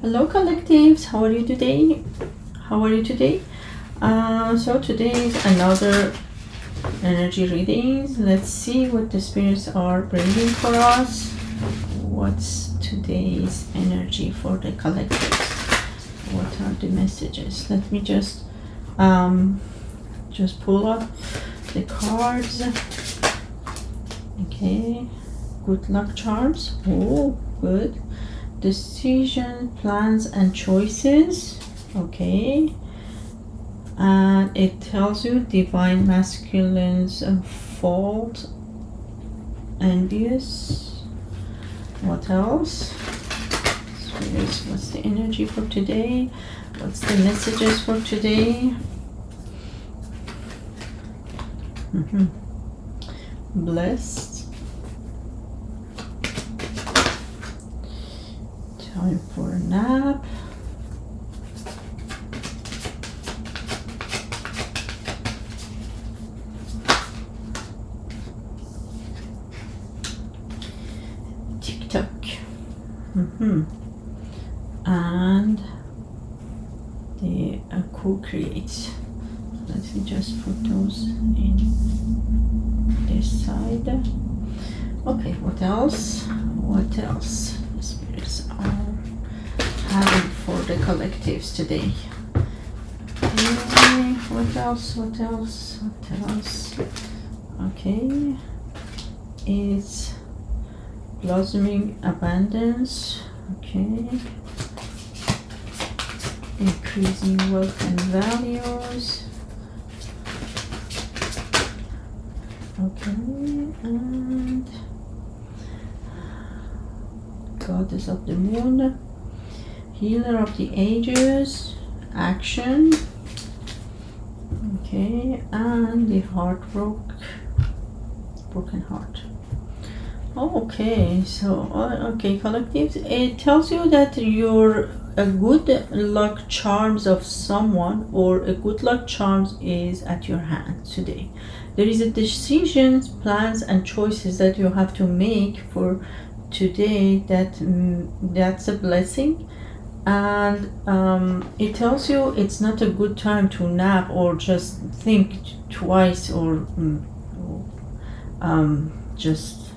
Hello collectives, how are you today? How are you today? Uh, so today is another energy readings. Let's see what the spirits are bringing for us. What's today's energy for the collectives? What are the messages? Let me just um, just pull up the cards. Okay, good luck charms. Oh, good decision plans and choices. Okay. And it tells you divine masculine's fault envious. What else? What's the energy for today? What's the messages for today? Mm -hmm. blessed Time for a nap. Tick tock. Mm-hmm. And the uh, co-create. Let me just put those in this side. Okay, what else? What else? For the collectives today. Okay, what else? What else? What else? Okay, it's blossoming abundance. Okay, increasing wealth and values. Okay, and goddess of the moon healer of the ages action. Okay and the heart broke broken heart. Okay so uh, okay collectives it tells you that you're a good luck charms of someone or a good luck charms is at your hand today. There is a decisions plans and choices that you have to make for today that mm, that's a blessing and um, it tells you it's not a good time to nap or just think twice or mm, um, just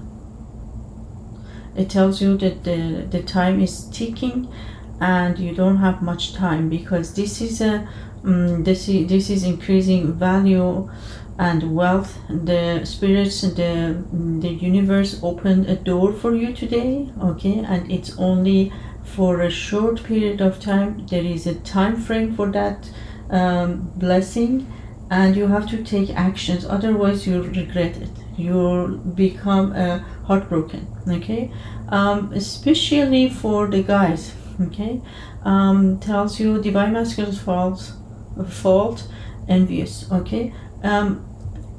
it tells you that the, the time is ticking and you don't have much time because this is a um, this is this is increasing value and wealth. The spirits the the universe opened a door for you today okay? And it's only for a short period of time there is a time frame for that um, blessing and you have to take actions otherwise you'll regret it. You'll become uh, heartbroken okay? Um, especially for the guys okay? Um, tells you divine masculine's fault fault envious okay? Um,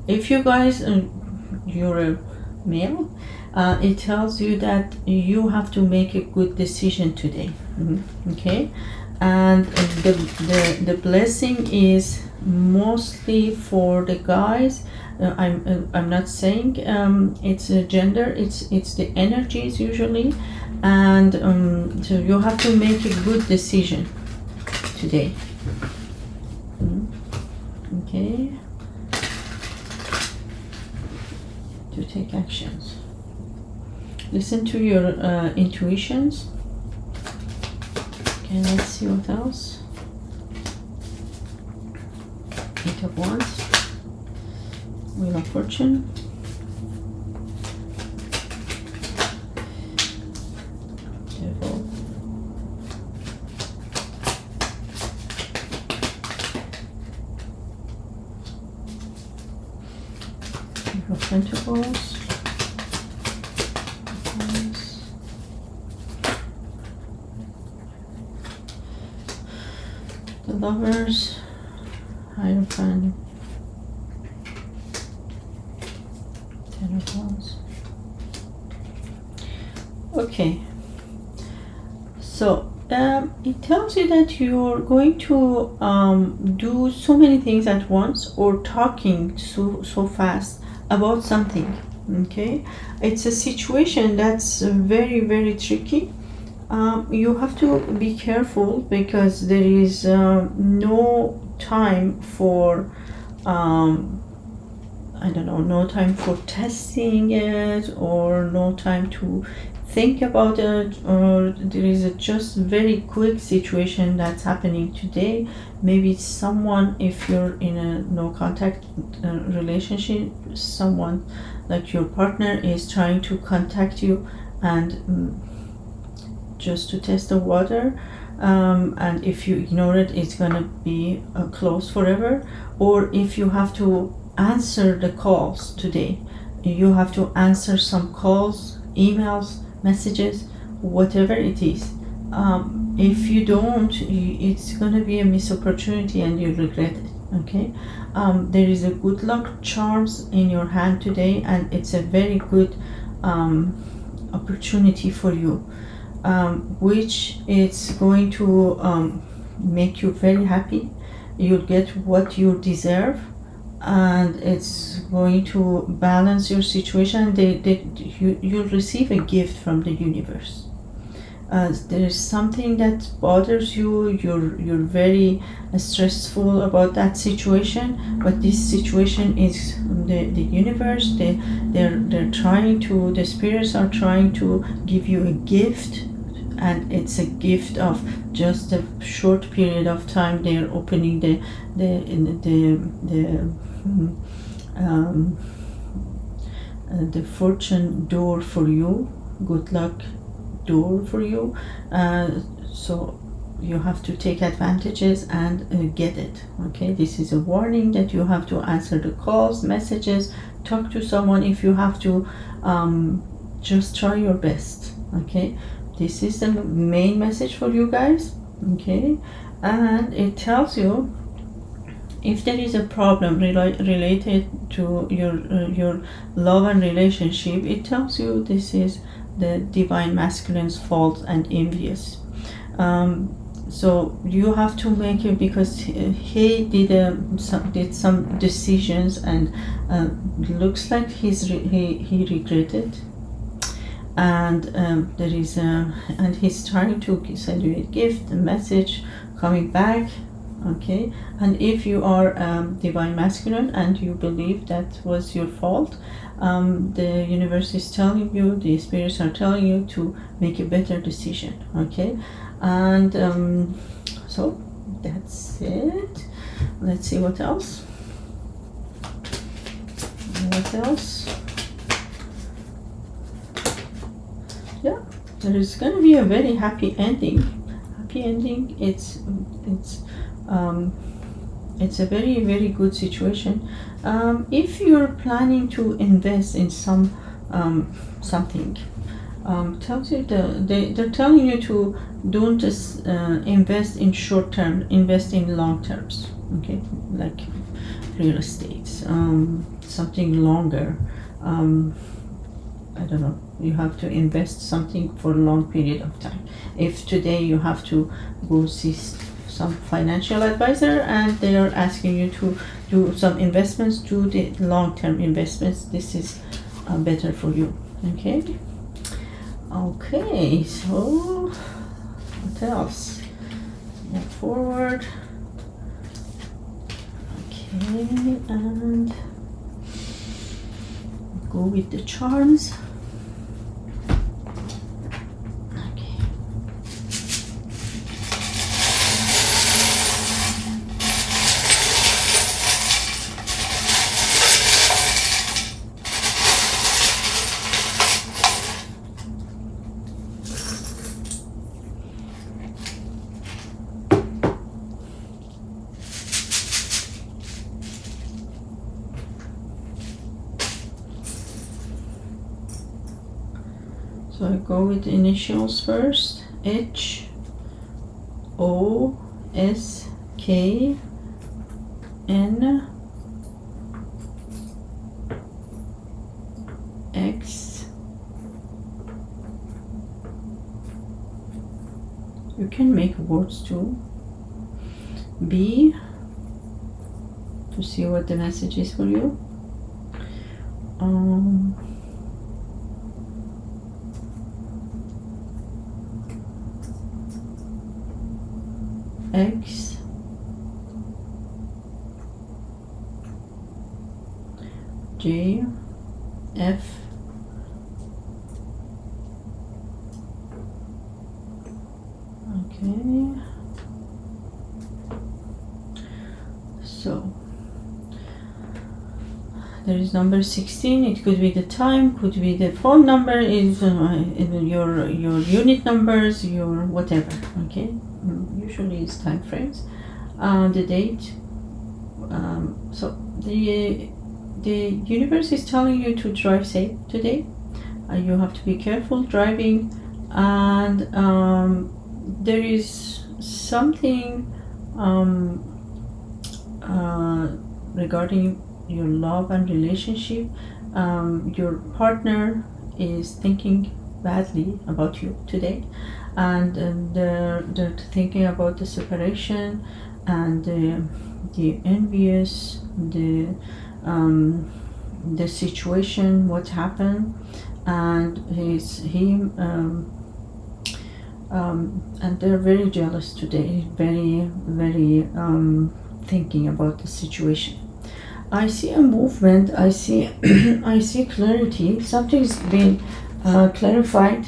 if you guys uh, you're a male uh, it tells you that you have to make a good decision today. Mm -hmm. okay? And the, the the blessing is mostly for the guys. Uh, i'm uh, i'm not saying um, it's a gender it's it's the energies usually. And um, so you have to make a good decision today. Mm -hmm. okay? To take actions listen to your uh, intuitions. Okay let's see what else. Eight of wands. Wheel of fortune the lovers. Hierophant ten of wands. Okay. So um, it tells you that you're going to um, do so many things at once or talking so so fast about something okay? It's a situation that's very very tricky um, you have to be careful because there is uh, no time for um, I don't know, no time for testing it or no time to think about it or there is a just very quick situation that's happening today. Maybe someone if you're in a no contact uh, relationship someone like your partner is trying to contact you and um, just to test the water um, and if you ignore it it's gonna be uh, closed forever. Or if you have to answer the calls today you have to answer some calls emails messages whatever it is. Um, if you don't you, it's to be a missed opportunity and you'll regret it okay? Um, there is a good luck charms in your hand today and it's a very good um, opportunity for you um, which is going to um, make you very happy. You'll get what you deserve and it's going to balance your situation. They, they, you, you'll receive a gift from the universe. Uh, there's something that bothers you. You're you're very uh, stressful about that situation but this situation is the, the universe. They they're they're trying to the spirits are trying to give you a gift and it's a gift of just a short period of time they're opening the the the the um, uh, the fortune door for you good luck door for you uh, so you have to take advantages and uh, get it okay? This is a warning that you have to answer the calls messages talk to someone if you have to um, just try your best okay this is the main message for you guys okay? And it tells you if there is a problem rela related to your uh, your love and relationship it tells you this is the divine masculine's fault and envious. Um, so you have to make it because he did a, some, did some decisions and uh, looks like he's he, he regretted and um, there is a and he's trying to send you a gift a message coming back okay? And if you are um, divine masculine and you believe that was your fault um, the universe is telling you the spirits are telling you to make a better decision okay? And um, so that's it. Let's see what else. What else yeah there is going to be a very happy ending. Happy ending it's it's um, it's a very very good situation. Um, if you're planning to invest in some um, something um, tells you the, they, they're telling you to don't uh, invest in short term invest in long terms okay? Like real estate um, something longer um, I don't know you have to invest something for a long period of time. If today you have to go see some financial advisor and they are asking you to do some investments do the long-term investments this is uh, better for you okay? Okay so what else? Move forward. Okay and go with the charms So I go with initials first. H O S K N X You can make words too. B to see what the message is for you. Um, okay so there is number 16 it could be the time could be the phone number is uh, your your unit numbers your whatever okay? Usually it's time frames. Uh, the date um, so the the universe is telling you to drive safe today. Uh, you have to be careful driving and um, there is something um, uh, regarding your love and relationship. Um, your partner is thinking badly about you today and um, they're, they're thinking about the separation and the, the envious the um, the situation what happened and he's him um, um, and they're very jealous today very very um, thinking about the situation. I see a movement I see I see clarity. Something's been uh, clarified.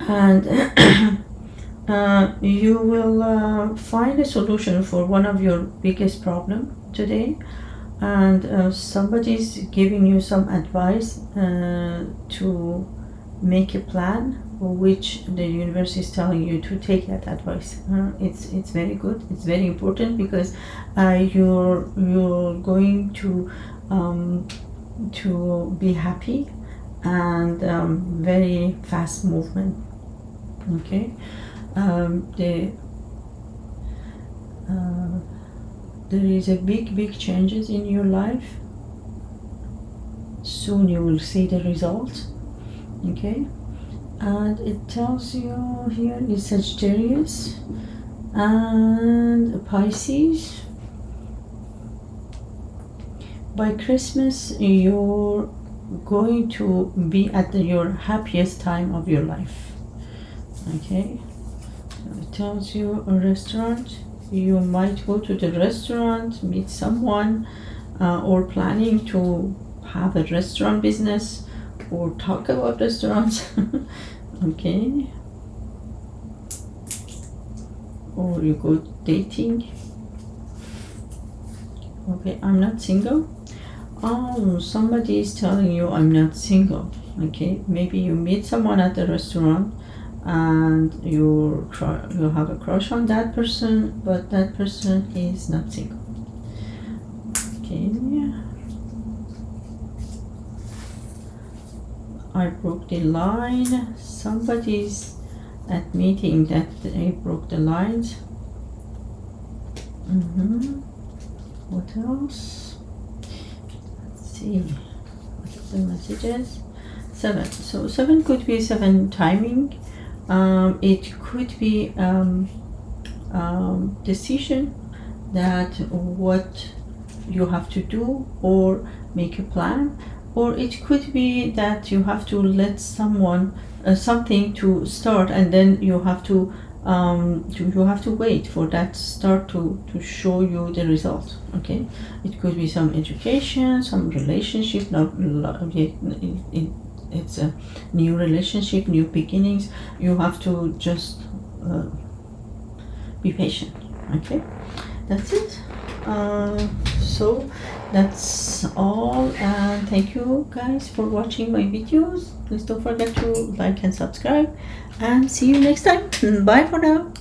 And uh, you will uh, find a solution for one of your biggest problem today. And uh, somebody's giving you some advice uh, to make a plan which the universe is telling you to take that advice. Uh, it's it's very good. It's very important because uh, you're you're going to um, to be happy and um, very fast movement. Okay? Um, the uh, there is a big big changes in your life. Soon you will see the results okay and it tells you here is Sagittarius and Pisces. By Christmas you're going to be at the, your happiest time of your life. Okay? So it tells you a restaurant. You might go to the restaurant meet someone uh, or planning to have a restaurant business or talk about restaurants. Okay. Or you go dating. Okay i'm not single. Oh somebody is telling you i'm not single. Okay maybe you meet someone at the restaurant and you you have a crush on that person but that person is not single okay I broke the line. Somebody's admitting that they broke the lines mm -hmm. what else? Let's see. What are the messages? Seven. So seven could be seven timing. Um, it could be um, um, decision that what you have to do or make a plan or it could be that you have to let someone uh, something to start and then you have to um, you have to wait for that start to, to show you the result okay? It could be some education some relationship not it, it, it's a new relationship new beginnings. You have to just uh, be patient okay? That's it. Uh, so that's all and thank you guys for watching my videos. Please don't forget to like and subscribe and see you next time. Bye for now